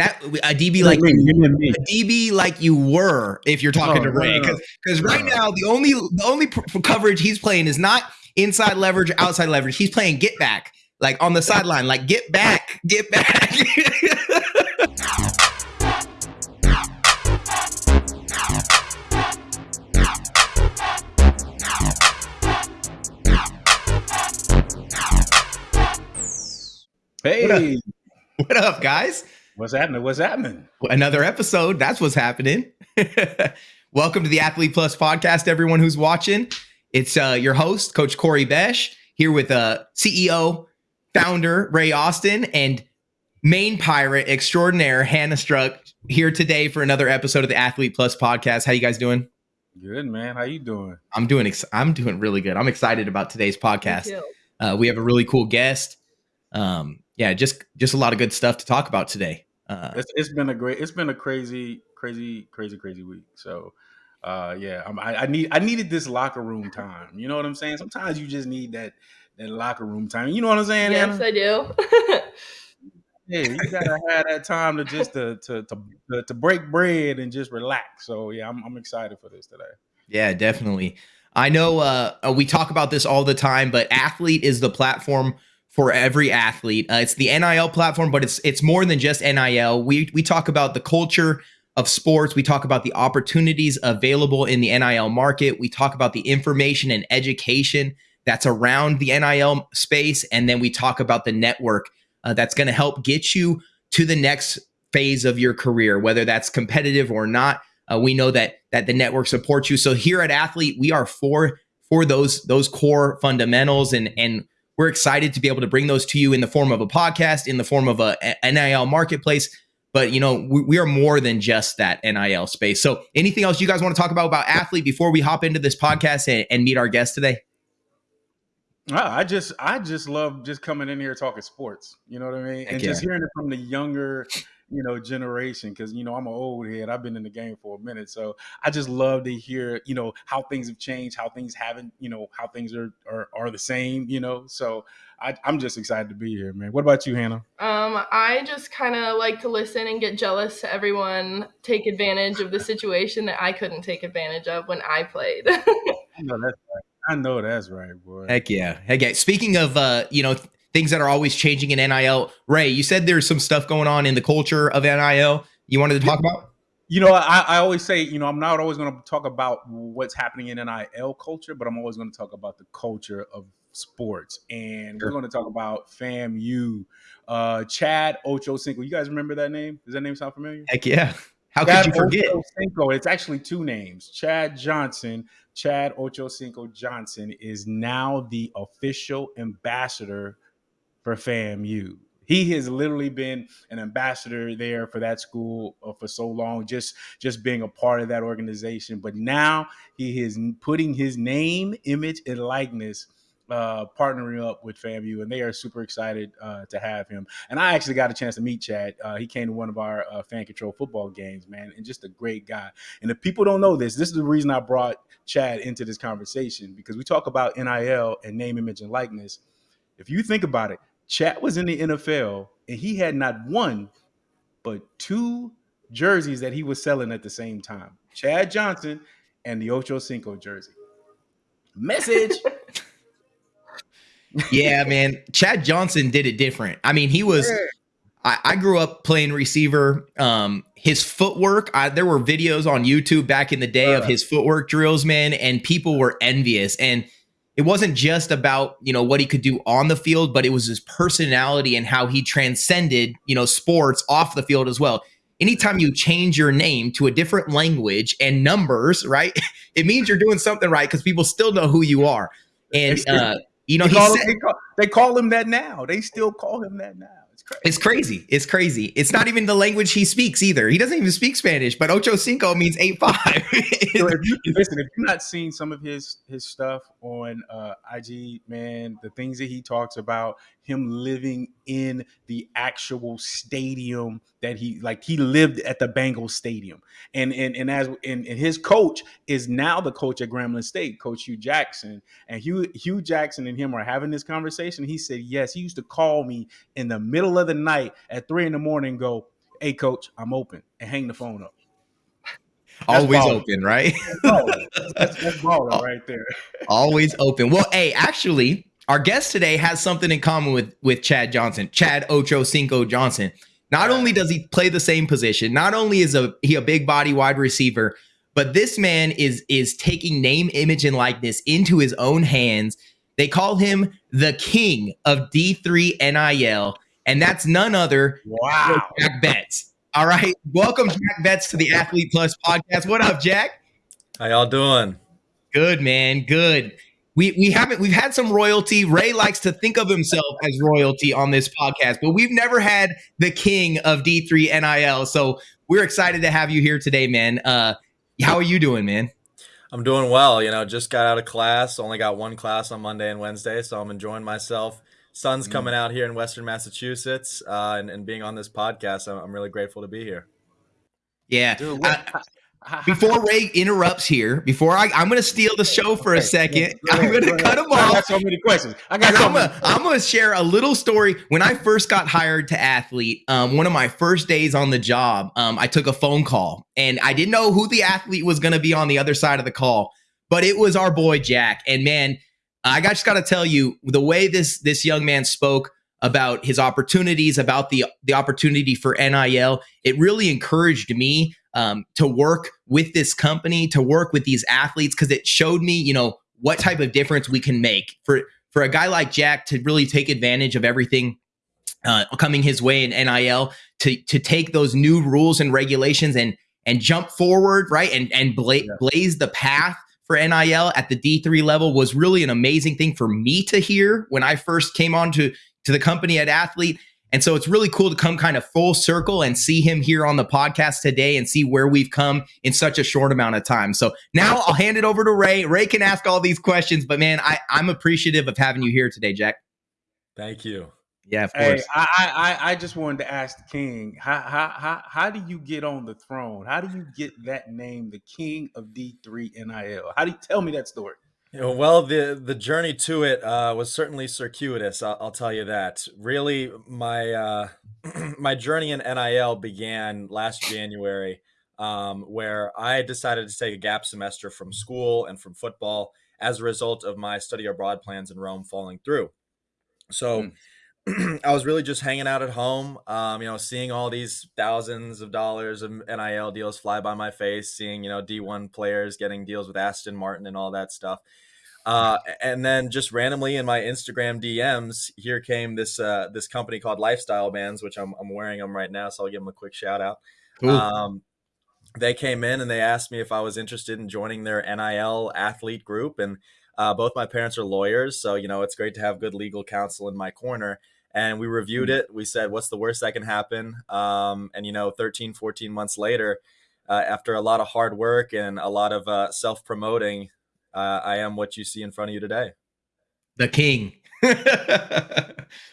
that a DB like you, a DB like you were if you're talking oh, to Ray because because right now the only the only coverage he's playing is not inside leverage or outside leverage. He's playing get back like on the sideline like get back get back. Hey, what up, what up guys? What's happening? What's happening? Another episode. That's what's happening. Welcome to the Athlete Plus podcast, everyone who's watching. It's uh, your host, Coach Corey Besh, here with uh, CEO, founder Ray Austin, and main pirate extraordinaire Hannah Struck here today for another episode of the Athlete Plus podcast. How you guys doing? Good, man. How you doing? I'm doing. Ex- I'm doing really good. I'm excited about today's podcast. Uh, we have a really cool guest. Um, yeah, just just a lot of good stuff to talk about today. Uh, it's, it's been a great, it's been a crazy, crazy, crazy, crazy week. So, uh, yeah, I, I need, I needed this locker room time. You know what I'm saying? Sometimes you just need that, that locker room time. You know what I'm saying? Yes, Anna? I do. yeah, you gotta have that time to just to, to to to break bread and just relax. So yeah, I'm I'm excited for this today. Yeah, definitely. I know uh, uh we talk about this all the time, but athlete is the platform for every athlete. Uh, it's the NIL platform, but it's it's more than just NIL. We we talk about the culture of sports. We talk about the opportunities available in the NIL market. We talk about the information and education that's around the NIL space, and then we talk about the network uh, that's going to help get you to the next phase of your career, whether that's competitive or not. Uh, we know that that the network supports you. So here at Athlete, we are for for those those core fundamentals and and we're excited to be able to bring those to you in the form of a podcast, in the form of a, a NIL marketplace. But you know, we, we, are more than just that NIL space. So, anything else you guys want to talk about about athlete before we hop into this podcast and, and meet our guest today? I just I just love just coming in here talking sports. You know what I mean? Heck and yeah. just hearing it from the younger you know generation because you know i'm an old head i've been in the game for a minute so i just love to hear you know how things have changed how things haven't you know how things are are, are the same you know so I, am just excited to be here man what about you hannah um i just kind of like to listen and get jealous to everyone take advantage of the situation that i couldn't take advantage of when i played I know that's right. I know that's right, boy. Heck yeah. Heck yeah. Speaking of uh, you know, things that are always changing in NIL. Ray, you said there's some stuff going on in the culture of NIL you wanted to talk about? You know, I, I always say, you know, I'm not always going to talk about what's happening in NIL culture, but I'm always going to talk about the culture of sports. And sure. we're going to talk about FAMU. Uh, Chad Ocho Cinco. You guys remember that name? Does that name sound familiar? Heck yeah. How Chad could you forget? Ochocinco. It's actually two names. Chad Johnson. Chad Ochocinco Johnson is now the official ambassador for FAMU. He has literally been an ambassador there for that school uh, for so long, just just being a part of that organization. But now he is putting his name, image, and likeness uh, partnering up with FAMU, and they are super excited uh, to have him. And I actually got a chance to meet Chad. Uh, he came to one of our uh, fan control football games, man, and just a great guy. And if people don't know this, this is the reason I brought Chad into this conversation because we talk about NIL and name, image, and likeness. If you think about it, Chad was in the NFL and he had not one, but two jerseys that he was selling at the same time. Chad Johnson and the Ocho Cinco jersey. Message. yeah, man. Chad Johnson did it different. I mean, he was I, I grew up playing receiver. Um, his footwork, I, there were videos on YouTube back in the day uh, of his footwork drills, man, and people were envious. And it wasn't just about you know what he could do on the field but it was his personality and how he transcended you know sports off the field as well. Anytime you change your name to a different language and numbers right it means you're doing something right because people still know who you are. And uh, you know they call, said, him, they, call, they call him that now. They still call him that now crazy. It's crazy. It's crazy. It's not even the language he speaks either. He doesn't even speak Spanish, but ocho cinco means eight five. so if you, listen, if you're not seeing some of his his stuff on uh, IG, man, the things that he talks about, him living in the actual stadium that he like he lived at the Bengals stadium. And and and as and, and his coach is now the coach at Grambling State, Coach Hue Jackson. And Hugh Hue Jackson and him are having this conversation. He said, Yes, he used to call me in the middle of the night at three in the morning go, "Hey, coach, I'm open," and hang the phone up. Always baller. open, right? that's, that's baller right there. Always open. Well, hey, actually, our guest today has something in common with with Chad Johnson, Chad Ocho Cinco Johnson. Not only does he play the same position, not only is a he a big body wide receiver, but this man is is taking name, image, and likeness into his own hands. They call him the king of D3 NIL, and that's none other wow. Jack Betts. All right. Welcome, Jack Betts, to the Athlete Plus podcast. What up, Jack? How y'all doing? Good, man. Good we we haven't we've had some royalty. Ray likes to think of himself as royalty on this podcast, but we've never had the king of D3 NIL. So we're excited to have you here today, man. Uh, how are you doing, man? I'm doing well. You know, just got out of class. Only got one class on Monday and Wednesday, so I'm enjoying myself. Sun's mm. coming out here in Western Massachusetts, uh, and, and being on this podcast, I'm, I'm really grateful to be here. Yeah, Dude, what, before Ray interrupts here, before I, I'm going to steal the show for a second. I'm going to cut him off. I got so many questions. I got. So I'm going to share a little story. When I first got hired to athlete, um, one of my first days on the job, um, I took a phone call, and I didn't know who the athlete was going to be on the other side of the call, but it was our boy Jack. And man, I just got to tell you, the way this this young man spoke about his opportunities, about the the opportunity for NIL, it really encouraged me um, to work with this company, to work with these athletes, because it showed me, you know, what type of difference we can make. For for a guy like Jack to really take advantage of everything uh, coming his way in NIL to to take those new rules and regulations and and jump forward, right, and and bla- blaze the path for NIL at the D3 level was really an amazing thing for me to hear when I first came on to to the company at Athlete and so it's really cool to come kind of full circle and see him here on the podcast today and see where we've come in such a short amount of time. So now I'll hand it over to Ray. Ray can ask all these questions, but man, I, I'm appreciative of having you here today, Jack. Thank you. Yeah, of course. Hey, I, I I just wanted to ask the king, how how how how do you get on the throne? How do you get that name, the king of D3 NIL? How do you tell me that story? You know, well, the the journey to it uh, was certainly circuitous. I'll, I'll, tell you that. Really, my uh, my journey in NIL began last January, um, where I decided to take a gap semester from school and from football as a result of my study abroad plans in Rome falling through. So. Mm. I was really just hanging out at home, um, you know, seeing all these thousands of dollars of NIL deals fly by my face, seeing, you know, D1 players getting deals with Aston Martin and all that stuff. Uh, and then just randomly in my Instagram DMs, here came this uh, this company called Lifestyle Bands, which I'm, I'm wearing them right now, so I'll give them a quick shout out. Um, they came in and they asked me if I was interested in joining their NIL athlete group, and uh, both my parents are lawyers, so you know it's great to have good legal counsel in my corner. And we reviewed mm. it. We said, "What's the worst that can happen?" Um, and you know, 13, 14 months later, uh, after a lot of hard work and a lot of uh, self promoting, uh, I am what you see in front of you today. The king.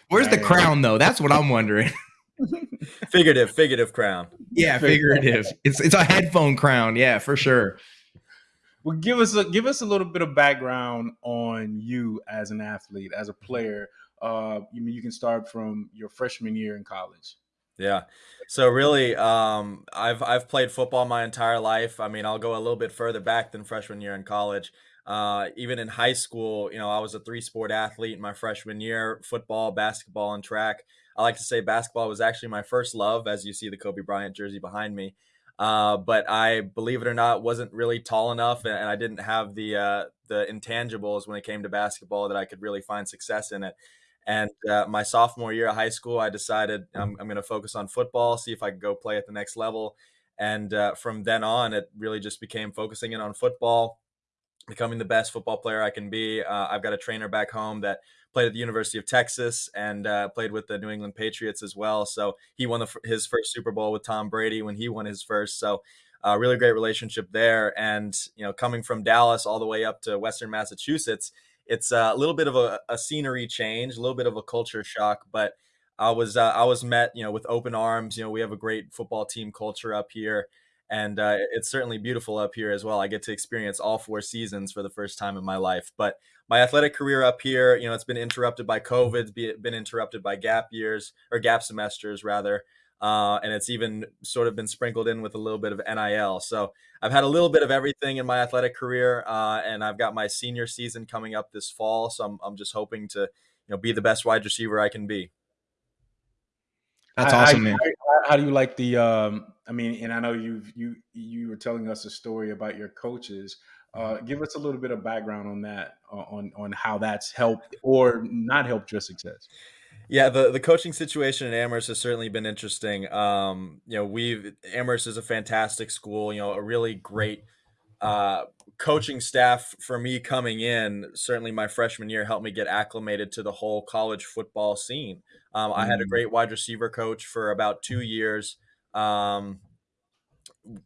Where's the crown though? That's what I'm wondering. figurative, figurative crown. Yeah, figurative. It's it's a headphone crown. Yeah, for sure. Well, give us a give us a little bit of background on you as an athlete, as a player. Uh, you mean you can start from your freshman year in college. Yeah. So really, um, I've I've played football my entire life. I mean, I'll go a little bit further back than freshman year in college. Uh, even in high school, you know, I was a three sport athlete in my freshman year: football, basketball, and track. I like to say basketball was actually my first love, as you see the Kobe Bryant jersey behind me. Uh, but I, believe it or not, wasn't really tall enough, and, I didn't have the uh, the intangibles when it came to basketball that I could really find success in it. And uh, my sophomore year of high school, I decided I'm, I'm going to focus on football, see if I could go play at the next level. And uh, from then on, it really just became focusing in on football, becoming the best football player I can be. Uh, I've got a trainer back home that played at the University of Texas and uh, played with the New England Patriots as well. So he won the, his first Super Bowl with Tom Brady when he won his first. So uh, really great relationship there. And you know, coming from Dallas all the way up to Western Massachusetts, it's a little bit of a, a, scenery change, a little bit of a culture shock, but I was uh, I was met, you know, with open arms. You know, we have a great football team culture up here, and uh, it's certainly beautiful up here as well. I get to experience all four seasons for the first time in my life. But my athletic career up here, you know, it's been interrupted by COVID, been interrupted by gap years or gap semesters rather. uh, and it's even sort of been sprinkled in with a little bit of NIL. So I've had a little bit of everything in my athletic career, uh, and I've got my senior season coming up this fall. So I'm, I'm just hoping to, you know, be the best wide receiver I can be. That's awesome, how, man. How, how, do you like the? Um, I mean, and I know you you you were telling us a story about your coaches. Uh, give us a little bit of background on that, on on how that's helped or not helped your success. Yeah, the, the coaching situation at Amherst has certainly been interesting. Um, you know, we've Amherst is a fantastic school. You know, a really great uh, coaching staff for me coming in. Certainly, my freshman year helped me get acclimated to the whole college football scene. Um, I had a mm. great wide receiver coach for about two years. Um,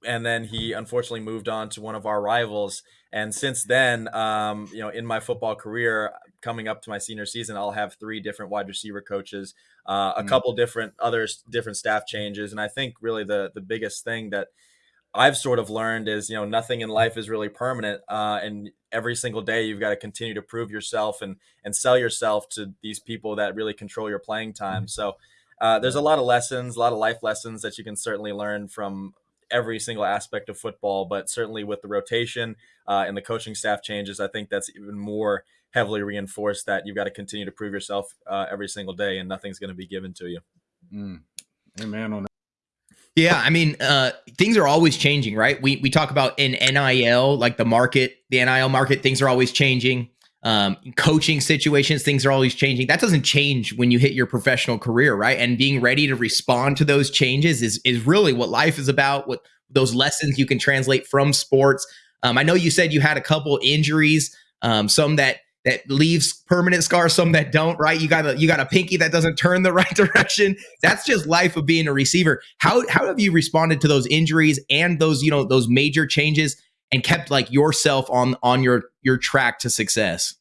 and then he unfortunately moved on to one of our rivals. And since then, um, you know, in my football career, coming up to my senior season, I'll have three different wide receiver coaches, uh, a mm. couple different other different staff changes, and I think really the the biggest thing that I've sort of learned is you know nothing in life is really permanent, uh, and every single day you've got to continue to prove yourself and and sell yourself to these people that really control your playing time. So uh, there's a lot of lessons, a lot of life lessons that you can certainly learn from every single aspect of football, but certainly with the rotation uh, and the coaching staff changes, I think that's even more heavily reinforced that you've got to continue to prove yourself uh, every single day, and nothing's going to be given to you. Mm. Amen on that. Yeah, I mean, uh, things are always changing, right? We we talk about in NIL, like the market, the NIL market, things are always changing. Um, coaching situations, things are always changing. That doesn't change when you hit your professional career, right? And being ready to respond to those changes is is really what life is about. What those lessons you can translate from sports. Um, I know you said you had a couple injuries, um, some that that leaves permanent scars, some that don't, right? You got a you got a pinky that doesn't turn the right direction. That's just life of being a receiver. How how have you responded to those injuries and those, you know, those major changes and kept like yourself on on your your track to success?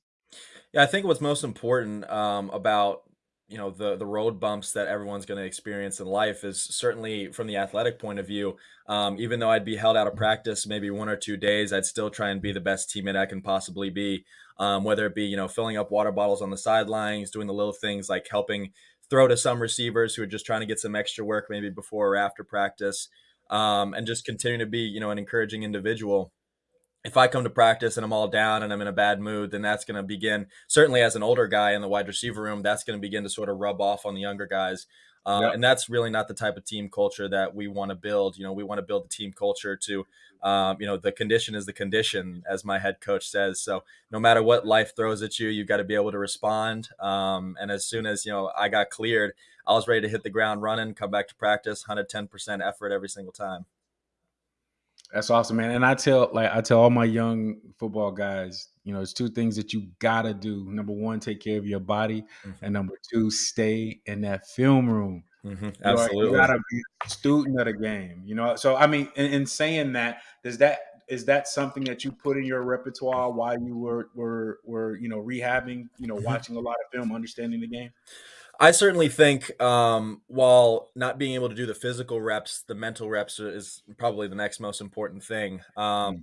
Yeah, I think what's most important um, about you know the the road bumps that everyone's going to experience in life is certainly from the athletic point of view. Um, even though i'd be held out of practice maybe one or two days i'd still try and be the best teammate i can possibly be. Um, whether it be you know filling up water bottles on the sidelines doing the little things like helping throw to some receivers who are just trying to get some extra work maybe before or after practice um, and just continue to be you know an encouraging individual if I come to practice and I'm all down and I'm in a bad mood, then that's going to begin, certainly as an older guy in the wide receiver room, that's going to begin to sort of rub off on the younger guys. Uh, yep. And that's really not the type of team culture that we want to build. You know, we want to build the team culture to, um, you know, the condition is the condition, as my head coach says. So no matter what life throws at you, you've got to be able to respond. Um, and as soon as, you know, I got cleared, I was ready to hit the ground running, come back to practice, 110% effort every single time. That's awesome, man. And I tell like I tell all my young football guys, you know, it's two things that you gotta do. Number one, take care of your body, mm-hmm. and number two, stay in that film room. Mm-hmm. Absolutely, you, you, gotta be a student of the game. You know, so I mean, in, in, saying that, does that is that something that you put in your repertoire while you were were were you know rehabbing, you know, mm-hmm. watching a lot of film, understanding the game? I certainly think um, while not being able to do the physical reps, the mental reps is probably the next most important thing. Um, mm.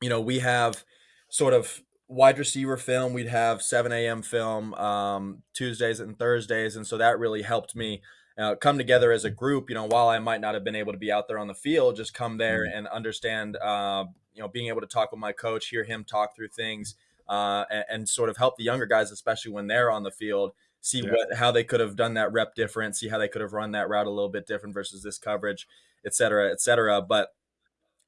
you know, we have sort of wide receiver film. We'd have 7 a.m. film um, Tuesdays and Thursdays, and so that really helped me uh, come together as a group. You know, while I might not have been able to be out there on the field, just come there mm. and understand. Uh, you know, being able to talk with my coach, hear him talk through things, uh, and, and sort of help the younger guys, especially when they're on the field see yeah. what how they could have done that rep different, see how they could have run that route a little bit different versus this coverage, et cetera, et cetera. But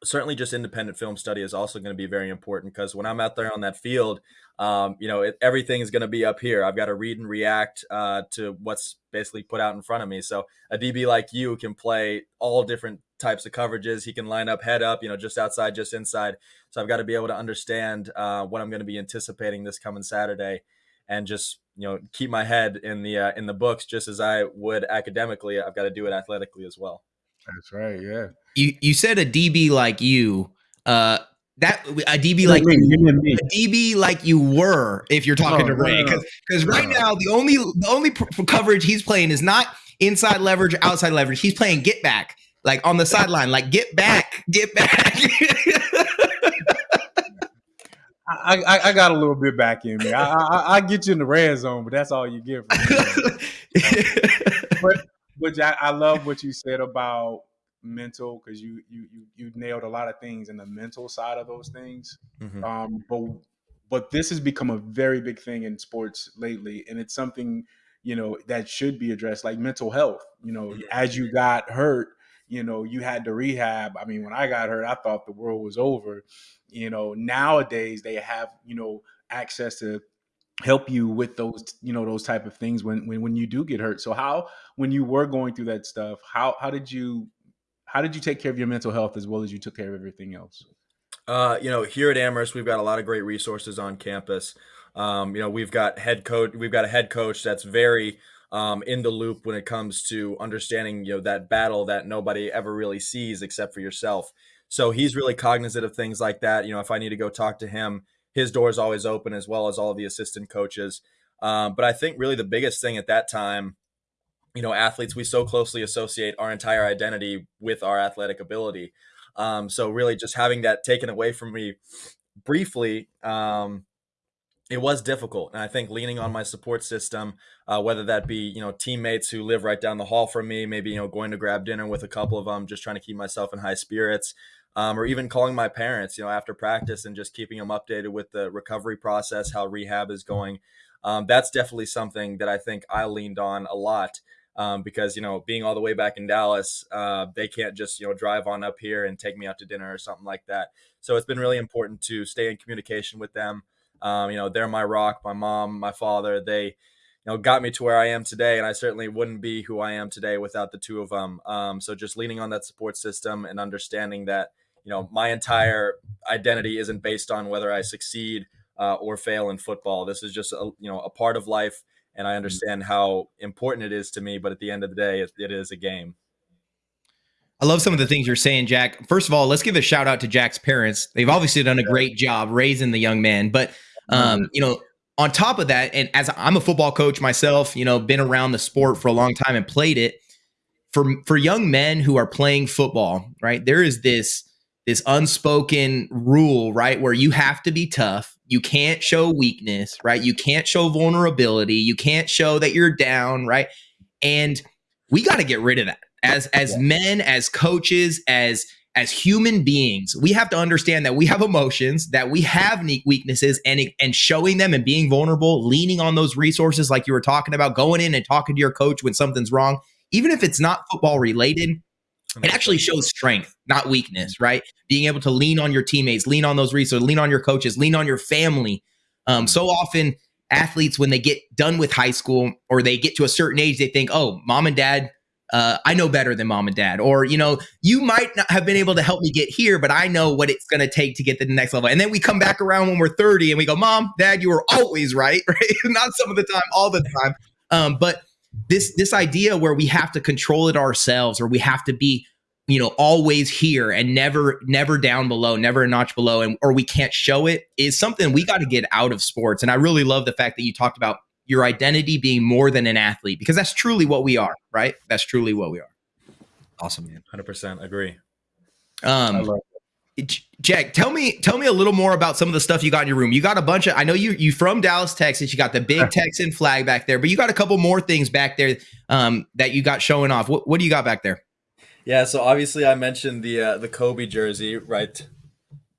certainly just independent film study is also going to be very important because when I'm out there on that field, um, you know, it, everything is going to be up here. I've got to read and react uh, to what's basically put out in front of me. So a DB like you can play all different types of coverages. He can line up head up, you know, just outside, just inside. So I've got to be able to understand uh, what I'm going to be anticipating this coming Saturday and just you know keep my head in the uh, in the books just as I would academically. I've got to do it athletically as well. That's right. Yeah. You you said a DB like you. Uh, that a DB like you, a DB like you were if you're talking oh, to Ray because because right now the only the only coverage he's playing is not inside leverage outside leverage he's playing get back like on the sideline like get back get back I, I, I, got a little bit back in me. I, I, I, get you in the red zone, but that's all you get from me. but but Jack, I love what you said about mental because you you you you nailed a lot of things in the mental side of those things. Mhm. Um, but but this has become a very big thing in sports lately, and it's something you know that should be addressed, like mental health. You know, Mhm. as you got hurt, you know, you had to rehab. I mean, when I got hurt, I thought the world was over. You know, nowadays they have you know access to help you with those you know those type of things when when when you do get hurt. So how when you were going through that stuff, how how did you how did you take care of your mental health as well as you took care of everything else? Uh, you know, here at Amherst, we've got a lot of great resources on campus. Um, you know, we've got head coach, we've got a head coach that's very um, in the loop when it comes to understanding, you know, that battle that nobody ever really sees except for yourself. So he's really cognizant of things like that. You know, if I need to go talk to him, his door is always open, as well as all of the assistant coaches. Um, but I think really the biggest thing at that time you know, athletes, we so closely associate our entire identity with our athletic ability. Um, so really just having that taken away from me briefly, um, it was difficult. And I think leaning on my support system, uh, whether that be, you know, teammates who live right down the hall from me, maybe, you know, going to grab dinner with a couple of them, just trying to keep myself in high spirits, um, or even calling my parents, you know, after practice and just keeping them updated with the recovery process, how rehab is going. Um, that's definitely something that I think I leaned on a lot um, because you know being all the way back in Dallas, uh, they can't just you know drive on up here and take me out to dinner or something like that. So it's been really important to stay in communication with them. Um, you know, they're my rock, my mom, my father. They you know got me to where I am today, and I certainly wouldn't be who I am today without the two of them. Um, so just leaning on that support system and understanding that you know my entire identity isn't based on whether I succeed uh, or fail in football. This is just a, you know a part of life and I understand how important it is to me. But at the end of the day, it, it is a game. I love some of the things you're saying, Jack. First of all, let's give a shout out to Jack's parents. They've obviously done a great job raising the young man. But um, you know, on top of that, and as I'm a football coach myself, you know, been around the sport for a long time and played it. For for young men who are playing football, right? There is this this unspoken rule, right, where you have to be tough. You can't show weakness, right? You can't show vulnerability. You can't show that you're down, right? And we got to get rid of that. As as yeah. men, as coaches, as as human beings, we have to understand that we have emotions, that we have weaknesses, and and showing them and being vulnerable, leaning on those resources, like you were talking about, going in and talking to your coach when something's wrong, even if it's not football related, it actually shows strength, not weakness, right? Being able to lean on your teammates, lean on those resources, lean on your coaches, lean on your family. Um, so often, athletes, when they get done with high school or they get to a certain age, they think, oh, mom and dad, uh, I know better than mom and dad. Or, you know, you might not have been able to help me get here, but I know what it's going to take to get to the next level. And then we come back around when we're 30 and we go, mom, dad, you were always right, right? not some of the time, all the time. Um, but this this idea where we have to control it ourselves or we have to be you know always here and never never down below never a notch below and or we can't show it is something we got to get out of sports and i really love the fact that you talked about your identity being more than an athlete because that's truly what we are right that's truly what we are awesome man 100% agree um Jack, tell me tell me a little more about some of the stuff you got in your room. You got a bunch of I know you you from Dallas, Texas. You got the big Texan flag back there, but you got a couple more things back there um, that you got showing off. What what do you got back there? Yeah, so obviously I mentioned the uh, the Kobe jersey right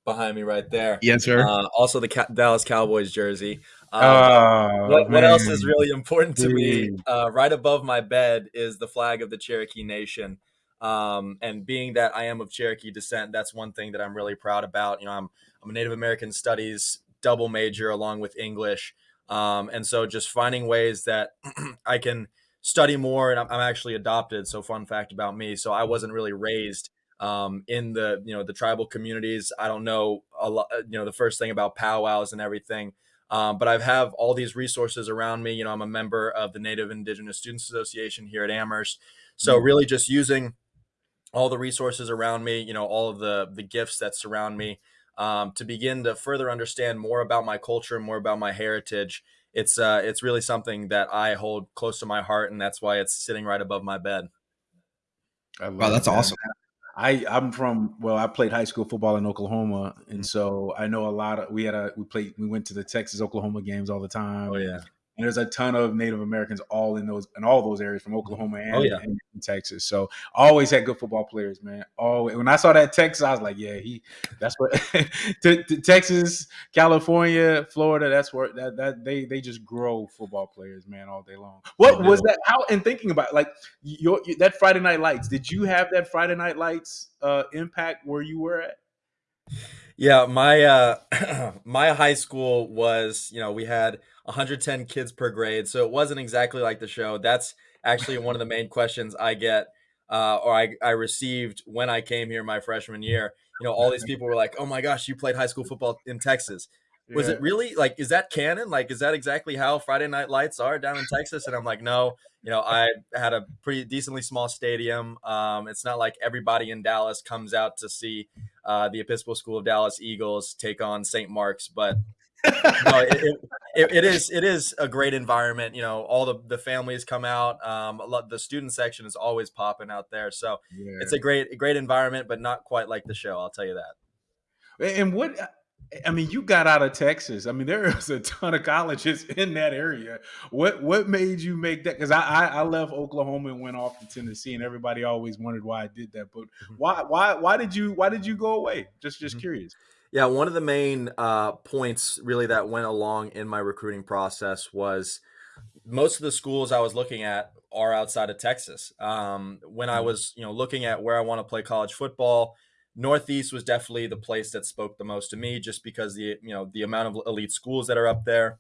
behind me right there. Yes, sir. Uh, also the Ca- Dallas Cowboys jersey. Um, oh, what, what, else is really important to me? Uh, right above my bed is the flag of the Cherokee Nation. Um, and being that I am of Cherokee descent, that's one thing that I'm really proud about. You know, I'm I'm a Native American Studies double major along with English, um, and so just finding ways that I can study more. And I'm, I'm, actually adopted. So fun fact about me. So I wasn't really raised um, in the you know the tribal communities. I don't know a lot. You know the first thing about powwows and everything. Um, but I have all these resources around me. You know, I'm a member of the Native Indigenous Students Association here at Amherst. So really just using all the resources around me, you know, all of the the gifts that surround me, um, to begin to further understand more about my culture, more about my heritage. It's uh, it's really something that I hold close to my heart, and that's why it's sitting right above my bed. Wow, that's that. awesome. I I'm from well, I played high school football in Oklahoma, and mm-hmm. so I know a lot of. We had a we played we went to the Texas Oklahoma games all the time. Oh yeah. And there's a ton of Native Americans all in those in all those areas from Oklahoma and, Oh, yeah. and Texas. So always had good football players, man. Always. When I saw that Texas, I was like, yeah, he. That's what to, to Texas, California, Florida. That's where that that they they just grow football players, man, all day long. What was that? How and thinking about like your that Friday Night Lights? Did you have that Friday Night Lights uh, impact where you were at? Yeah, my uh my high school was, you know, we had 110 kids per grade, so it wasn't exactly like the show. That's actually one of the main questions I get uh or I I received when I came here my freshman year. You know, all these people were like, "Oh my gosh, you played high school football in Texas." Was Yeah. it really like is that canon? Like is that exactly how Friday Night Lights are down in Texas? And I'm like, "No, you know, I had a pretty decently small stadium. Um it's not like everybody in Dallas comes out to see uh, the Episcopal School of Dallas Eagles take on St. Mark's, but no, it, it, it, it is it is a great environment. You know, all the the families come out. Um, a lot, the student section is always popping out there, so Yeah. it's a great great environment, but not quite like the show. I'll tell you that. And what I mean, you got out of Texas. I mean, there is a ton of colleges in that area. What what made you make that? Because I, I I left Oklahoma and went off to Tennessee, and everybody always wondered why I did that. But Mhm. why why why did you why did you go away? Just just Mhm. curious. Yeah, one of the main uh, points really that went along in my recruiting process was most of the schools I was looking at are outside of Texas. Um, when I Mhm. was, you know, looking at where I want to play college football, Northeast was definitely the place that spoke the most to me, just because the you know the amount of elite schools that are up there.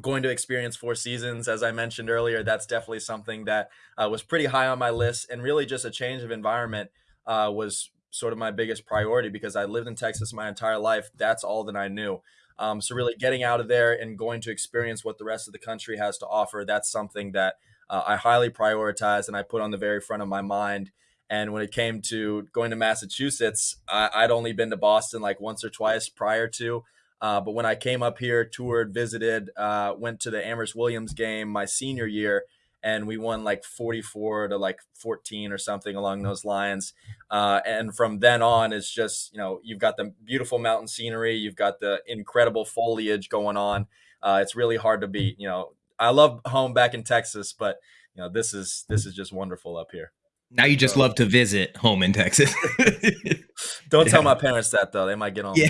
Going to experience four seasons, as I mentioned earlier, that's definitely something that uh, was pretty high on my list, and really just a change of environment uh, was sort of my biggest priority because I lived in Texas my entire life. That's all that I knew. Um, so really getting out of there and going to experience what the rest of the country has to offer, that's something that uh, I highly prioritize and I put on the very front of my mind. And when it came to going to Massachusetts, I, I'd only been to Boston like once or twice prior to. Uh, but when I came up here, toured, visited, uh, went to the Amherst Williams game my senior year, and we won like 44 to like 14 or something along those lines. Uh, and from then on, it's just, you know, you've got the beautiful mountain scenery, you've got the incredible foliage going on. Uh, it's really hard to beat. You know, I love home back in Texas, but you know, this is this is just wonderful up here. Now you just love to visit home in Texas. Don't tell Yeah. my parents that though; they might get on. yeah.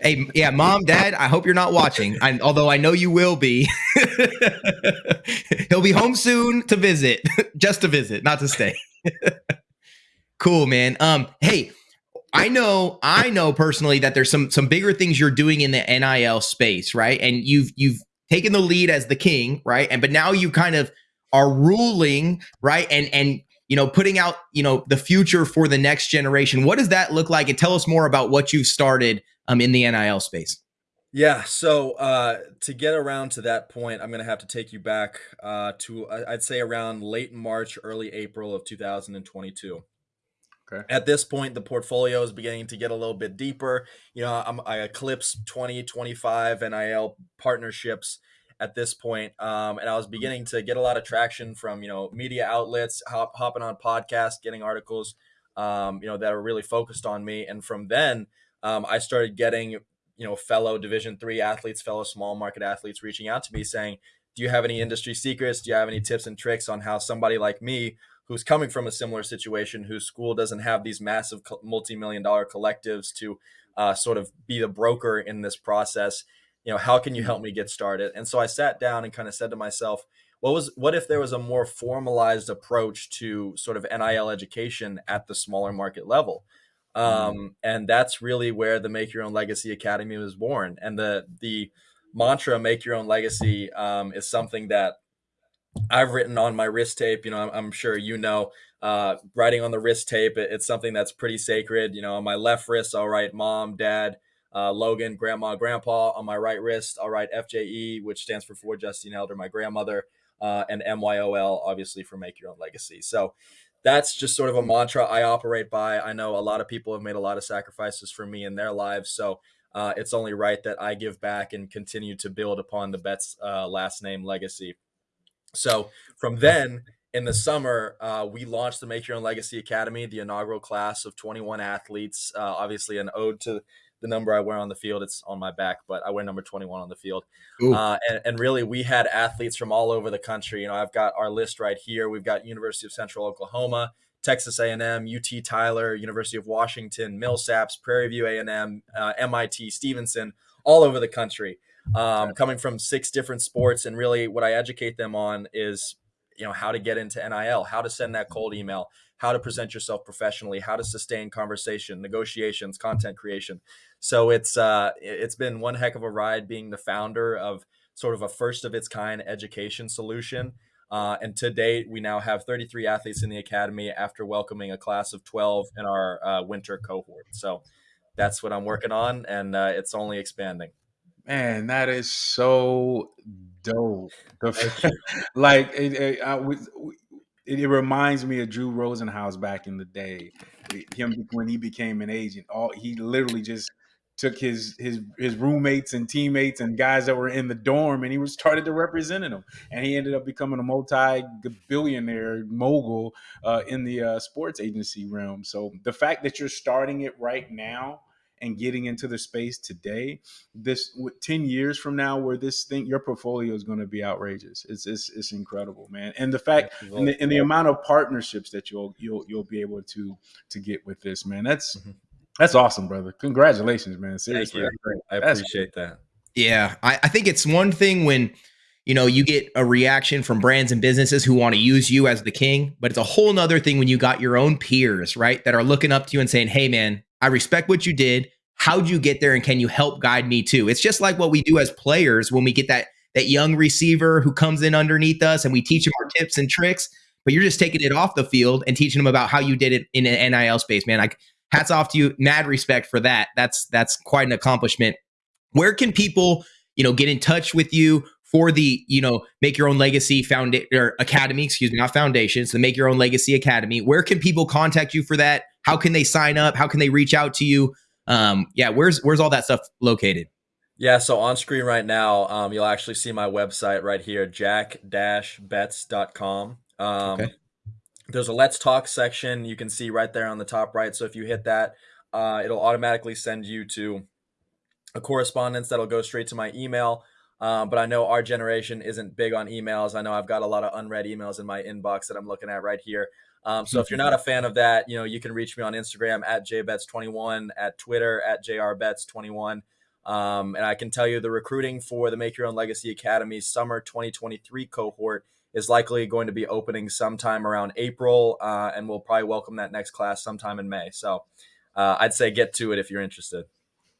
Hey, yeah, mom, dad, I hope you're not watching. I, although I know you will be. He'll be home soon to visit, just to visit, not to stay. cool, man. Um, hey, I know, I know personally that there's some some bigger things you're doing in the NIL space, right? And you've you've taken the lead as the king, right? And but now you kind of are ruling, right? And and you know, putting out, you know, the future for the next generation. What does that look like? And tell us more about what you've started um, in the NIL space. Yeah, so uh, to get around to that point, I'm going to have to take you back uh, to I- I'd say around late March, early April of 2022. Okay. At this point, the portfolio is beginning to get a little bit deeper. You know, I'm, I eclipsed 20, 25 NIL partnerships at this point, um, and I was beginning to get a lot of traction from you know media outlets, hop, hopping on podcasts, getting articles, um, you know, that are really focused on me. And from then, um, I started getting you know fellow division three athletes fellow small market athletes reaching out to me saying do you have any industry secrets do you have any tips and tricks on how somebody like me who's coming from a similar situation whose school doesn't have these massive multi-million dollar collectives to uh, sort of be the broker in this process you know how can you help me get started and so i sat down and kind of said to myself what was what if there was a more formalized approach to sort of nil education at the smaller market level um, and that's really where the Make Your Own Legacy Academy was born. And the the mantra "Make Your Own Legacy" um, is something that I've written on my wrist tape. You know, I'm, I'm sure you know, uh, writing on the wrist tape. It, it's something that's pretty sacred. You know, on my left wrist, I'll write "Mom," "Dad." Uh, Logan, Grandma, Grandpa. On my right wrist, I'll write FJE, which stands for For Justine Elder, my grandmother, uh, and MYOL, obviously for Make Your Own Legacy. So that's just sort of a mantra I operate by. I know a lot of people have made a lot of sacrifices for me in their lives, so uh, it's only right that I give back and continue to build upon the Betts uh, last name legacy. So from then in the summer, uh, we launched the Make Your Own Legacy Academy, the inaugural class of 21 athletes. Uh, obviously, an ode to the number I wear on the field. It's on my back, but I wear number 21 on the field. Uh, and, and really, we had athletes from all over the country. You know, I've got our list right here. We've got University of Central Oklahoma, Texas A&M, UT Tyler, University of Washington, Millsaps, Prairie View A&M, uh, MIT, Stevenson, all over the country, um, coming from six different sports. And really, what I educate them on is, you know, how to get into NIL, how to send that cold email, how to present yourself professionally, how to sustain conversation, negotiations, content creation. So it's uh, it's been one heck of a ride being the founder of sort of a first of its kind education solution uh, and to date, we now have 33 athletes in the academy after welcoming a class of 12 in our uh, winter cohort. So that's what I'm working on, and uh, it's only expanding. Man, that is so dope. like it, it, I, it, it, reminds me of Drew Rosenhaus back in the day. Him when he became an agent, all he literally just took his his his roommates and teammates and guys that were in the dorm and he was started to representing them and he ended up becoming a multi-billionaire mogul uh, in the uh, sports agency realm so the fact that you're starting it right now and getting into the space today this 10 years from now where this thing your portfolio is going to be outrageous it's, it's it's incredible man and the fact and the, and the amount of partnerships that you'll you'll you'll be able to to get with this man that's mm-hmm that's awesome, brother. Congratulations, man. Seriously. I appreciate that. Yeah. I, I think it's one thing when you know you get a reaction from brands and businesses who want to use you as the king but it's a whole nother thing when you got your own peers right that are looking up to you and saying hey man i respect what you did how'd you get there and can you help guide me too it's just like what we do as players when we get that that young receiver who comes in underneath us and we teach him our tips and tricks but you're just taking it off the field and teaching them about how you did it in an nil space man like hats off to you. Mad respect for that. That's that's quite an accomplishment. Where can people, you know, get in touch with you for the, you know, make your own legacy found or academy, excuse me, not foundations so make your own legacy academy. Where can people contact you for that? How can they sign up? How can they reach out to you? Um, yeah, where's where's all that stuff located? Yeah, so on screen right now, um, you'll actually see my website right here, jack-betts.com. Um, okay. There's a Let's Talk section you can see right there on the top right. So if you hit that, uh, it'll automatically send you to a correspondence that'll go straight to my email. Um, but I know our generation isn't big on emails. I know I've got a lot of unread emails in my inbox that I'm looking at right here. Um, so if you're not a fan of that, you know, you can reach me on Instagram at jbets21, at Twitter at jrbets21. Um, and I can tell you the recruiting for the Make Your Own Legacy Academy summer 2023 cohort is likely going to be opening sometime around April, uh, and we'll probably welcome that next class sometime in May. So uh, I'd say get to it if you're interested.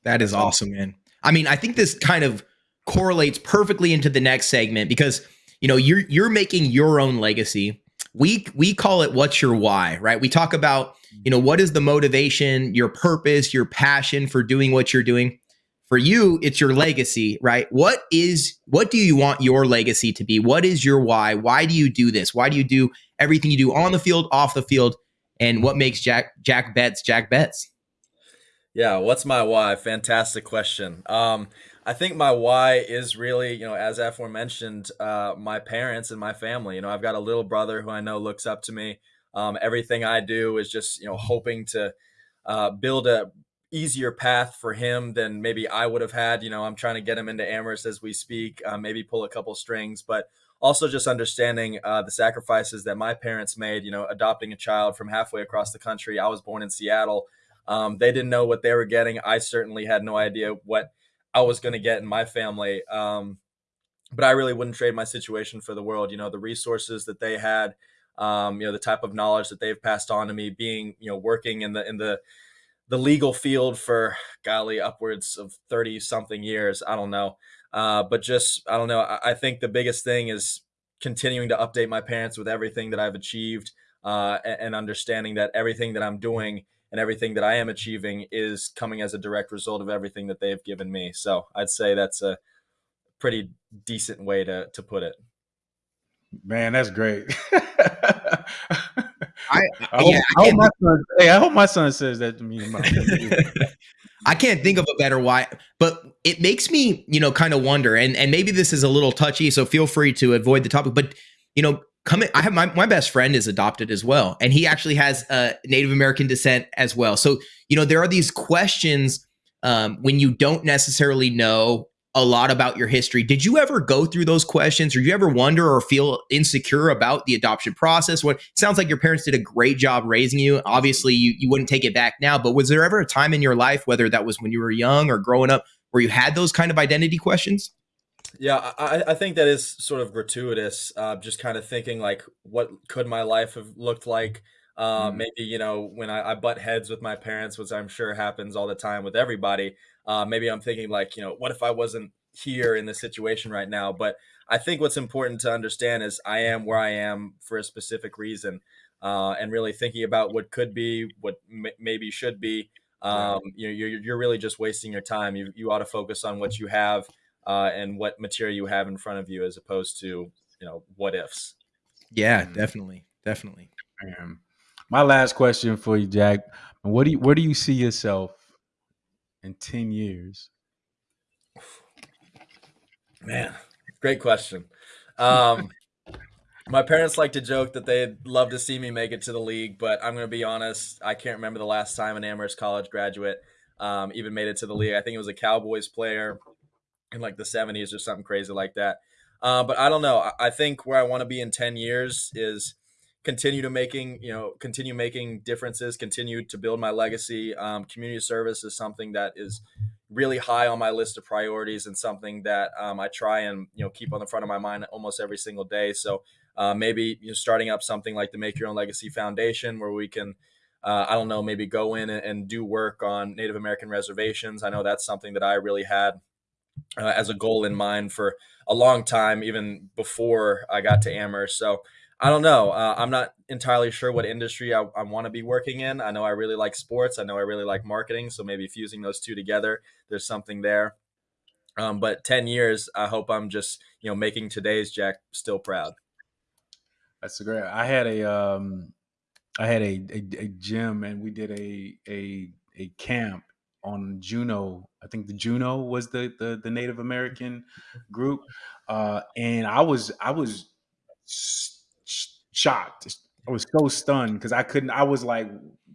That is awesome, man. I mean, I think this kind of correlates perfectly into the next segment because you know you're you're making your own legacy. We we call it what's your why, right? We talk about you know what is the motivation, your purpose, your passion for doing what you're doing. For you it's your legacy right? What is what do you want your legacy to be? What is your why? Why do you do this? Why do you do everything you do on the field off the field? And what makes jack jack betts jack betts yeah what's my why fantastic question um i think my why is really you know as aforementioned uh my parents and my family you know i've got a little brother who i know looks up to me um everything i do is just you know hoping to uh, build a easier path for him than maybe I would have had. You know, I'm trying to get him into Amherst as we speak, uh, maybe pull a couple strings, but also just understanding uh, the sacrifices that my parents made. You know, adopting a child from halfway across the country. I was born in Seattle. Um, they didn't know what they were getting. I certainly had no idea what I was going to get in my family. Um, but I really wouldn't trade my situation for the world. You know, the resources that they had. Um, you know, the type of knowledge that they've passed on to me, being you know working in the in the the legal field for golly upwards of 30 something years i don't know uh, but just i don't know I, I, think the biggest thing is continuing to update my parents with everything that i've achieved uh, and, and, understanding that everything that i'm doing and everything that i am achieving is coming as a direct result of everything that they've given me so i'd say that's a pretty decent way to, to put it man that's great I, I, hope, yeah, I, I hope my son, hey, I hope my son says that to me. I can't think of a better why, but it makes me, you know, kind of wonder, and and maybe this is a little touchy, so feel free to avoid the topic. But you know, I have my my best friend is adopted as well, and he actually has a Native American descent as well. So you know, there are these questions um, when you don't necessarily know a lot about your history. Did you ever go through those questions or you ever wonder or feel insecure about the adoption process? What sounds like your parents did a great job raising you. Obviously, you, you wouldn't take it back now, but was there ever a time in your life, whether that was when you were young or growing up, where you had those kind of identity questions? Yeah, I, I think that is sort of gratuitous. Uh, just kind of thinking like, what could my life have looked like? Uh, Mm. maybe you know when I, I butt heads with my parents, which I'm sure happens all the time with everybody. Uh, maybe I'm thinking like, you know, what if I wasn't here in this situation right now? But I think what's important to understand is I am where I am for a specific reason, uh, and really thinking about what could be, what m- maybe should be. Um, you know, you're, you're really just wasting your time. You, you ought to focus on what you have uh, and what material you have in front of you, as opposed to you know what ifs. Yeah, Mm. definitely. Definitely. Man. My last question for you, Jack. What do you where do you see yourself in 10 years? Man, great question. Um, my parents like to joke that they'd love to see me make it to the league, but I'm going to be honest. I can't remember the last time an Amherst College graduate um, even made it to the league. I think it was a Cowboys player in like the 70s or something crazy like that. Uh, but I don't know. I, I think where I want to be in 10 years is continue to making, you know, continue making differences, continue to build my legacy. Um, community service is something that is really high on my list of priorities and something that um, I try and you know keep on the front of my mind almost every single day. So uh, maybe you know, starting up something like the Make Your Own Legacy Foundation, where we can, uh, I don't know, maybe go in and, and, do work on Native American reservations. I know that's something that I really had uh, as a goal in mind for a long time, even before I got to Amherst. So I don't know. Uh, I'm not entirely sure what industry I, I want to be working in. I know I really like sports. I know I really like marketing. So maybe fusing those two together, there's something there. Um, but 10 years, I hope I'm just, you know, making today's Jack still proud. That's great. I had a um I had a, a, a gym and we did a a a camp on Juneau. I think the Juneau was the the, the Native American group, uh, and I was I was shocked. I was so stunned because I couldn't. I was like,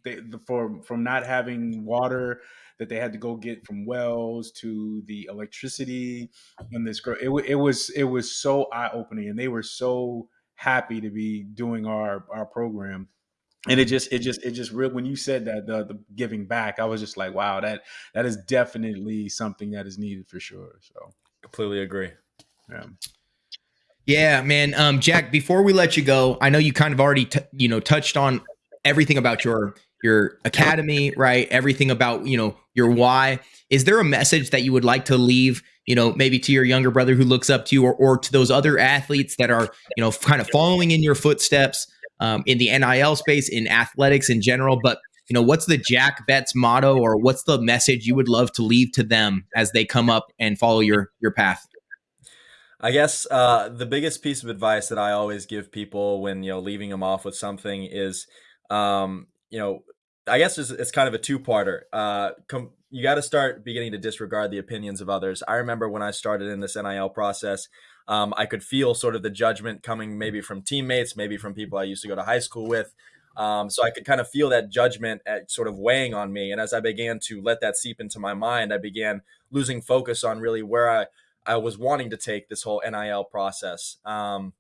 they, the, for from not having water that they had to go get from wells to the electricity and this girl. It, it was it was so eye opening, and they were so happy to be doing our our program and it just it just it just real when you said that the, the giving back i was just like wow that that is definitely something that is needed for sure so. Completely agree. Yeah. Yeah man um jack before we let you go i know you kind of already t- you know touched on everything about your your academy right? Everything about you know your why. Is there a message that you would like to leave you know maybe to your younger brother who looks up to you or, or to those other athletes that are you know kind of following in your footsteps um, in the nil space in athletics in general but you know what's the jack betts motto or what's the message you would love to leave to them as they come up and follow your your path I guess uh, the biggest piece of advice that I always give people when you know leaving them off with something is, um, you know, I guess it's, it's kind of a two-parter. Uh, com- you got to start beginning to disregard the opinions of others. I remember when I started in this NIL process, um, I could feel sort of the judgment coming maybe from teammates, maybe from people I used to go to high school with. Um, so I could kind of feel that judgment at sort of weighing on me. And as I began to let that seep into my mind, I began losing focus on really where I I was wanting to take this whole NIL process. Um,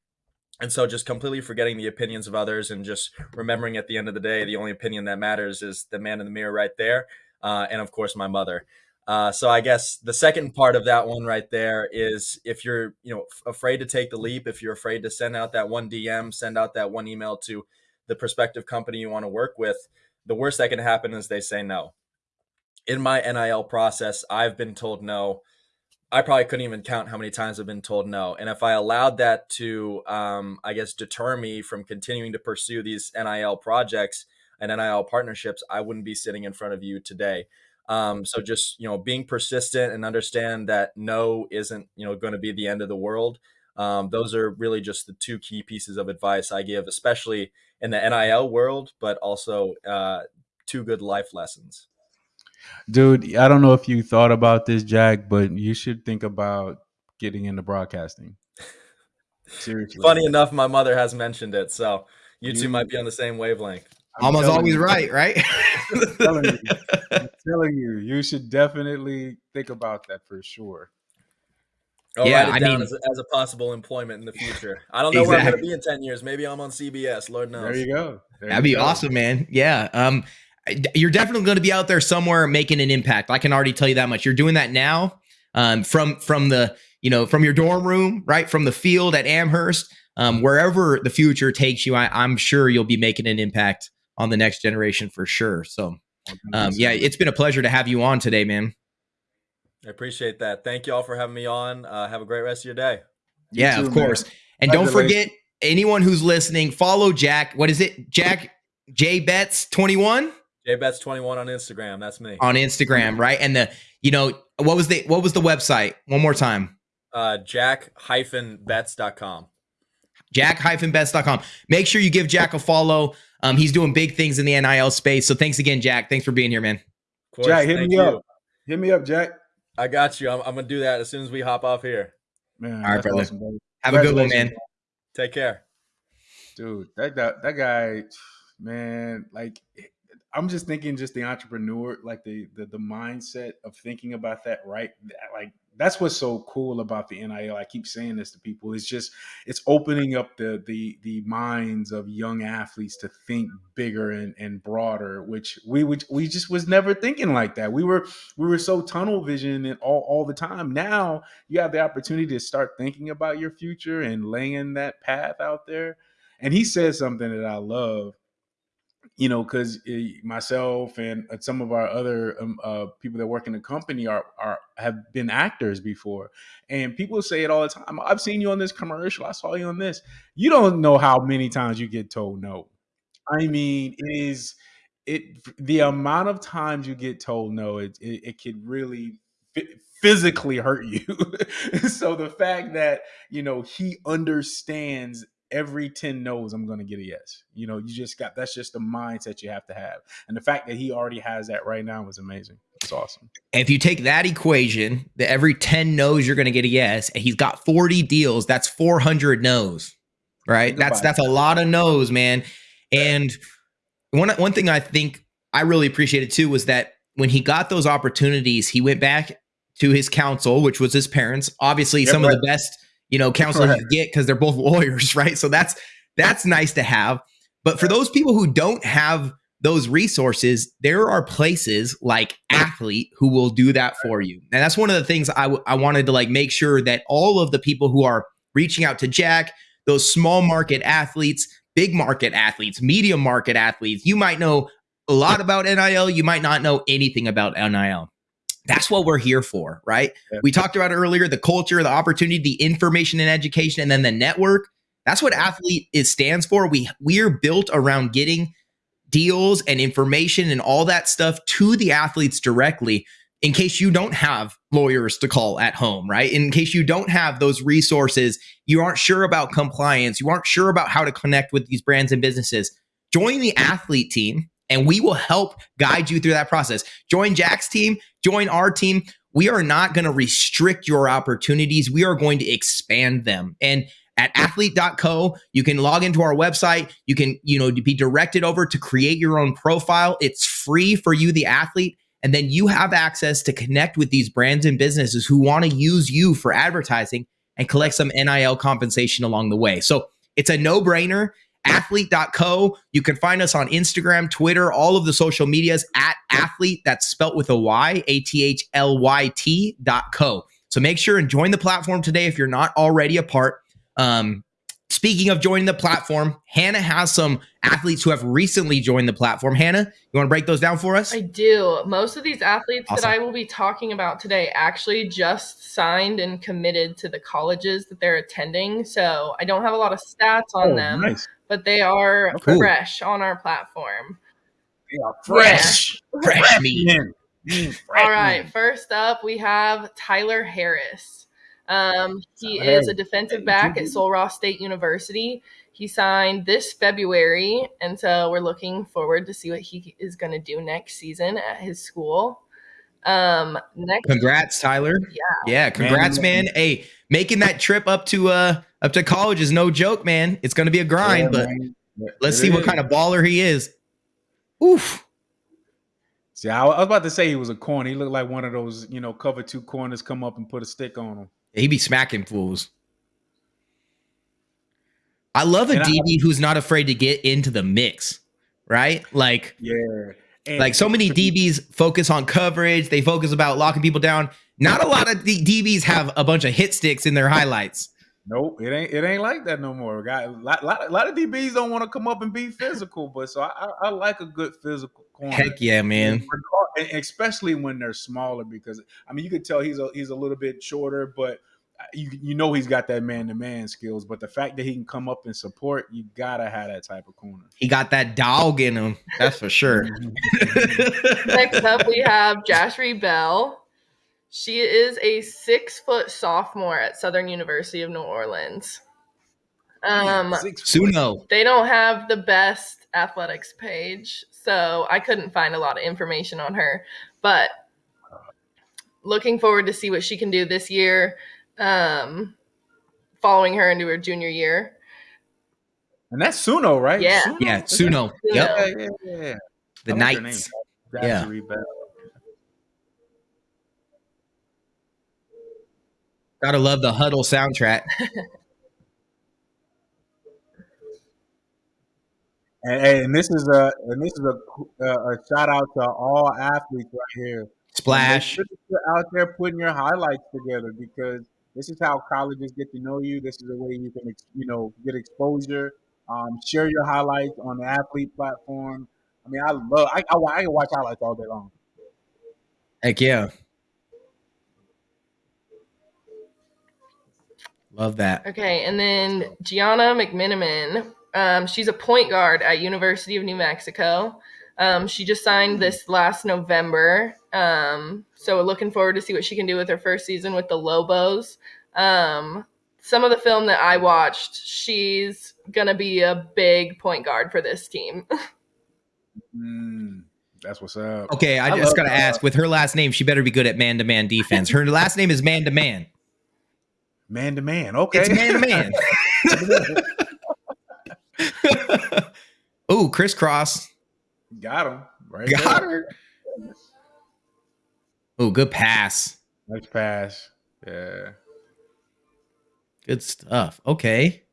and so just completely forgetting the opinions of others and just remembering at the end of the day, the only opinion that matters is the man in the mirror right there. Uh, and of course, my mother. Uh, so I guess the second part of that one right there is if you're, you know, afraid to take the leap, if you're afraid to send out that one DM, send out that one email to the prospective company you want to work with, the worst that can happen is they say no. In my NIL process, I've been told no I probably couldn't even count how many times I've been told no. And if I allowed that to, um, I guess, deter me from continuing to pursue these NIL projects and NIL partnerships, I wouldn't be sitting in front of you today. Um, so just you know, being persistent and understand that no isn't you know going to be the end of the world. Um, those are really just the two key pieces of advice I give, especially in the NIL world, but also uh, two good life lessons. Dude, I don't know if you thought about this, Jack, but you should think about getting into broadcasting. Seriously. Funny enough, my mother has mentioned it, so you two You- might be on the same wavelength. I'm Mama's always you. right, right? I'm telling you. I'm telling you, you should definitely think about that for sure. I'll Yeah, write it I down mean- as, a, as a possible employment in the future. I don't know where I'm going to be in 10 years. Maybe I'm on CBS. Lord knows. There you go. There That'd you be go. awesome, man. Yeah. Um, you're definitely going to be out there somewhere making an impact. I can already tell you that much. You're doing that now. Um, from from the you know from your dorm room, right from the field at Amherst, um, wherever the future takes you, I, I'm sure you'll be making an impact on the next generation for sure. So, um, yeah, it's been a pleasure to have you on today, man. I appreciate that. Thank you all for having me on. Uh, have a great rest of your day. You yeah, too, of man. course. And don't Congratulations. forget anyone who's listening, follow Jack. What is it? Jack J Betts 21 JBets21 on Instagram. That's me. on Instagram, right? And the you know what was the what was the website? One more time. Uh, jack hyphen bets.com. Jack hyphen bets.com. Make sure you give Jack a follow. Um, he's doing big things in the NIL space. So thanks again, Jack. Thanks for being here, man. Of course, Jack, hit me you. up. Hit me up, Jack. I got you. I'm, I'm going to do that as soon as we hop off here. Man, All right, brother. awesome, brother. Have a good one, man. Take care. dude. That, that that guy, man. Like, I'm just thinking, just the entrepreneur, like the the the mindset of thinking about that, right? That- Like, that's what's so cool about the NIL. I keep saying this to people. It's just it's opening up the the the minds of young athletes to think bigger and and broader, which we would we just was never thinking like that. We were we were so tunnel vision and all all the time. Now you have the opportunity to start thinking about your future and laying that path out there. And he says something that I love, you know, because myself and uh, some of our other um, uh, people that work in the company are are have been actors before, and people say it all the time. I've seen you on this commercial. I saw you on this. You don't know how many times you get told no. I mean, it is it the amount of times you get told no. It it, it could really physically hurt you. so the fact that you know he understands every 10 no's i'm going to get a yes you know you just got that's just the mindset you have to have and the fact that he already has that right now is amazing it's awesome And if you take that equation, that every 10 no's you're going to get a yes, and he's got 40 deals, that's 400 no's, right? Think That's that's a lot of no's, man. And one one thing I think I really appreciated too was that when he got those opportunities, he went back to his counsel, which was his parents. Obviously, some right. of the best, you know, counsel Right. you get because they're both lawyers, right? So that's that's nice to have. But for those people who don't have those resources, there are places like Athlyt who will do that for you. And that's one of the things I, I wanted to like make sure that all of the people who are reaching out to Jack, those small market athletes, big market athletes, medium market athletes, you might know a lot about NIL, you might not know anything about NIL. That's what we're here for, right? Yeah. We talked about earlier the culture, the opportunity, the information and education, and then the network. That's what Athlyt is stands for. We we're built around getting deals and information and all that stuff to the athletes directly in case you don't have lawyers to call at home, right? In case you don't have those resources, you aren't sure about compliance, you aren't sure about how to connect with these brands and businesses. Join the Athlyt team and we will help guide you through that process. Join Jack's team, join our team. We are not going to restrict your opportunities. We are going to expand them. And at athlyt.co, you can log into our website. You can, you know, be directed over to create your own profile. It's free for you, the athlete. And then you have access to connect with these brands and businesses who want to use you for advertising and collect some NIL compensation along the way. So it's a no brainer. Athlyt.co. You can find us on Instagram, Twitter, all of the social medias at Athlyt. That's spelt with a Y, A T H L Y T dot co. So make sure and join the platform today if you're not already a part. Um, speaking of joining the platform, Hannah has some athletes who have recently joined the platform. Hannah, you want to break those down for us? I do. Most of these athletes Awesome. that I will be talking about today actually just signed and committed to the colleges that they're attending. So I don't have a lot of stats on Oh, them, nice but they are Okay. fresh on our platform. they are fresh Fresh meat. Man. Mm, All right, first up, we have Tyler Harris. Um, he Tyler is Harris. a defensive back at Sul Ross State University. He signed this February, and so we're looking forward to see what he is going to do next season at his school. Um, next, Congrats, Tyler. Yeah. Yeah, congrats, man. Hey, making that trip up to uh up to college is no joke, man. It's gonna be a grind, Yeah, but man. let's It see what kind of baller he is. Oof. See, I, I was about to say he was a corner. He looked like one of those, you know, cover two corners, come up and put a stick on him. He be smacking fools. I love a And I- DB who's not afraid to get into the mix, right? Like, Yeah. And like so many DBs focus on coverage. They focus about locking people down. Not a lot of D- DBs have a bunch of hit sticks in their highlights. Nope, it ain't it ain't like that no more. Guy, a lot, lot, lot of DBs don't want to come up and be physical, but so I, I, I like a good physical corner. Heck yeah, man. And especially when they're smaller, because I mean you could tell he's a he's a little bit shorter, but uh, you you know he's got that man to man skills. But the fact that he can come up and support, you gotta have that type of corner. He got that dog in him. That's for sure. Next up, we have Jashri Bell. She is a six foot sophomore at Southern University of New Orleans. Um, Suno. they don't have the best athletics page, so I couldn't find a lot of information on her. But looking forward to see what she can do this year, um, following her into her junior year. and that's Suno, right? Yeah. Suno? Yeah, Suno. Yep. Yeah, yeah, yeah. The I Knights. name. Yeah. Zachary Bell. Gotta love the huddle soundtrack. And, and this is a and this is a, a, a shout out to all athletes right here. Splash. Make sure that you're out there putting your highlights together because this is how colleges get to know you. This is a way you can, you know, get exposure. Um, share your highlights on the Athlyt platform. I mean, I love. I, I, I can watch highlights all day long. Heck yeah. Love that. Okay, and then Gianna McMiniman. Um, she's a point guard at University of New Mexico. Um, she just signed this last November. Um, so we're looking forward to see what she can do with her first season with the Lobos. Um, some of the film that I watched, she's gonna be a big point guard for this team. Mm, that's what's up. Okay, I, I just gotta that. ask. With her last name, she better be good at man to man defense. Her last name is man to man. Man to man. Okay. It's man to man. Ooh, crisscross. Got him. Right. Got there. her. Ooh, good pass. Nice pass. Yeah. Good stuff. Okay.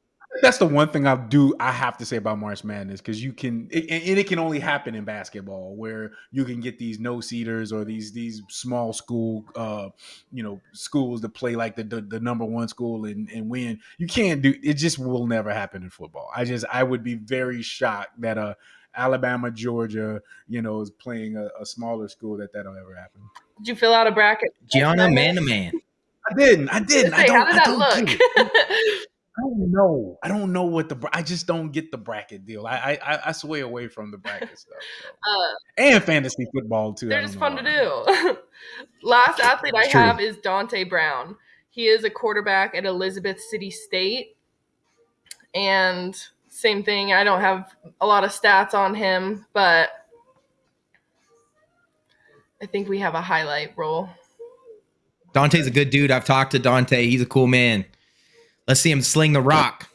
That's the one thing I do. I have to say about March Madness because you can, it, and it can only happen in basketball where you can get these no seeders or these these small school, uh, you know, schools to play like the the, the number one school and, and win. You can't do it. Just will never happen in football. I just I would be very shocked that uh Alabama, Georgia, you know, is playing a, a smaller school that that'll ever happen. Did you fill out a bracket? Gianna, man to man. I didn't. I didn't. I Say, don't. how did I that don't look? get it. I don't know. I don't know what the. bra- I just don't get the bracket deal. I I, I- I sway away from the bracket stuff. So. uh, And fantasy football too. They're just fun to do. Last athlete I true. have is Dante Brown. He is a quarterback at Elizabeth City State. And same thing, I don't have a lot of stats on him, but I think we have a highlight roll. Dante's a good dude. I've talked to Dante. He's a cool man. Let's see him sling the rock.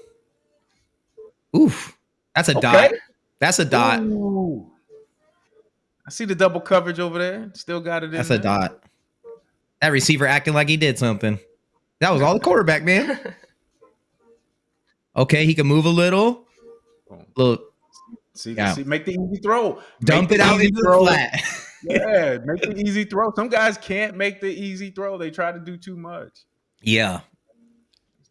Oof. That's a dot. That's a dot. Ooh. I see the double coverage over there. Still got it in That's a dot. That receiver acting like he did something. That was all the quarterback, man. Okay, he can move a little. Look. See, Yeah. see, make the easy throw. dump Make it out into the throw. flat. Yeah, make the easy throw. Some guys can't make the easy throw. They try to do too much. Yeah.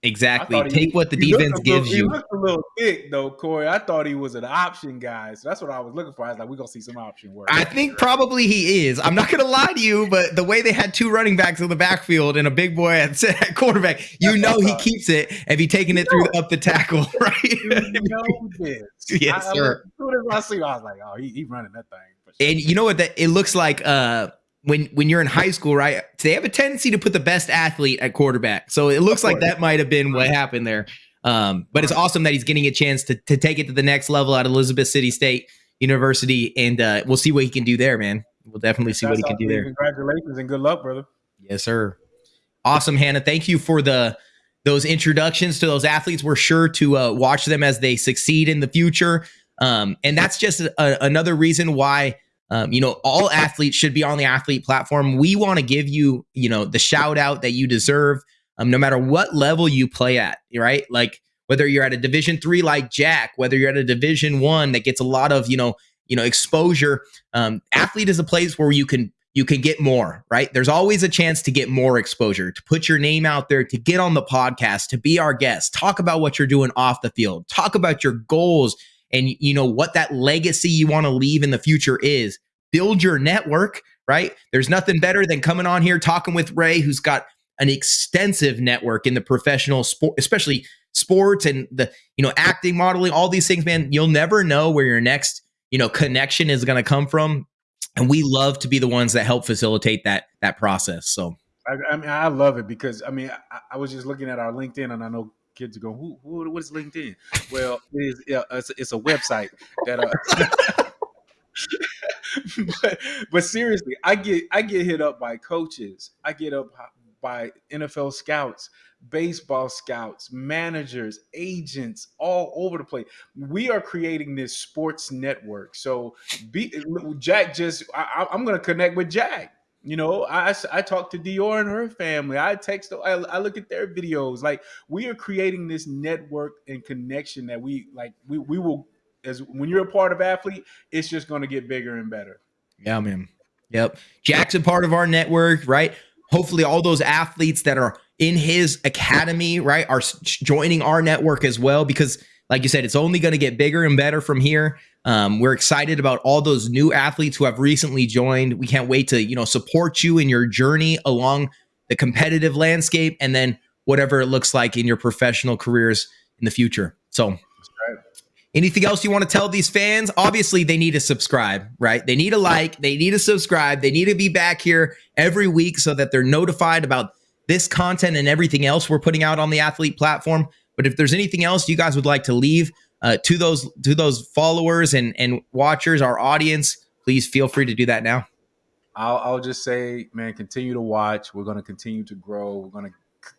Exactly. thought he- Take what the defense little- gives He you. looked a little thick though, Corey. I thought he was an option guy, so that's what I was looking for. I was like, we're gonna see some option work. I think probably he is. I'm not going to lie to you, but the way they had two running backs in the backfield and a big boy at, at quarterback, you know he keeps it if he taking it through up the tackle, right? you know this. Yes, I, I, sir. As soon as I see, I was like, oh, he, he running that thing. Sure. And you know what? That it looks like uh, when when you're in high school, right? They have a tendency to put the best athlete at quarterback. So it looks like that might have been what happened there. Um, but it's awesome that he's getting a chance to to take it to the next level at Elizabeth City State University, and uh, we'll see what he can do there, man. We'll definitely see what he can do there. Congratulations and good luck, brother. Yes, sir. Awesome, Hannah. Thank you for the those introductions to those athletes. We're sure to uh, watch them as they succeed in the future. Um, and that's just a, another reason why um, you know all athletes should be on the Athlyt platform. We want to give you you know the shout out that you deserve, um, no matter what level you play at. Right, like whether you're at a Division three like Jack, whether you're at a Division one that gets a lot of you know you know exposure. Um, Athlyt is a place where you can you can get more, right? There's always a chance to get more exposure, to put your name out there, to get on the podcast, to be our guest, talk about what you're doing off the field, talk about your goals and you know what that legacy you want to leave in the future is. Build your network, right? There's nothing better than coming on here talking with Ray who's got an extensive network in the professional sport, especially sports and the, you know, acting, modeling, all these things, man. You'll never know where your next, you know, connection is going to come from and we love to be the ones that help facilitate that that process. So I, I mean, I love it because I mean, I, I, was just looking at our LinkedIn, and I know kids are going, "Who? who what is LinkedIn?" Well, it is, yeah, it's, it's, a website that. Uh, but, but seriously, I get I get hit up by coaches. I get up by NFL scouts baseball scouts, managers, agents, all over the place. We are creating this sports network. So, be, Jack just, I, am going to connect with Jack. You know, I, I talk to Dior and her family. I text, I, I look at their videos. Like we are creating this network and connection that we like. We we will as when you're a part of Athlyt, it's just going to get bigger and better. Yeah, man. Yep. Jack's a part of our network, right? Hopefully, all those athletes that are in his academy, right, are joining our network as well because, like you said, it's only going to get bigger and better from here. Um, we're excited about all those new athletes who have recently joined. We can't wait to you know support you in your journey along the competitive landscape, and then whatever it looks like in your professional careers in the future. So. Anything else you want to tell these fans? Obviously, they need to subscribe, right? They need a like, they need to subscribe, they need to be back here every week so that they're notified about this content and everything else we're putting out on the Athlyt platform. But if there's anything else you guys would like to leave uh, to those to those followers and and watchers, our audience, please feel free to do that now. I'll, I'll just say, man, continue to watch. We're going to continue to grow. We're going to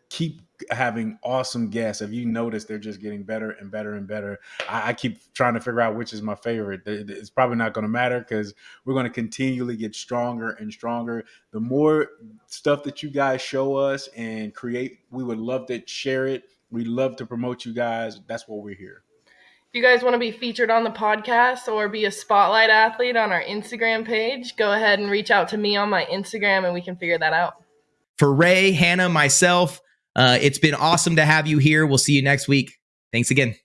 keep having awesome guests. If you notice, they're just getting better and better and better. I, I keep trying to figure out which is my favorite. It's probably not going to matter because we're going to continually get stronger and stronger. The more stuff that you guys show us and create, we would love to share it. We love to promote you guys. That's what we're here. If you guys want to be featured on the podcast or be a spotlight athlete on our Instagram page, go ahead and reach out to me on my Instagram and we can figure that out. For Ray, Hannah, myself, uh, it's been awesome to have you here. We'll see you next week. Thanks again.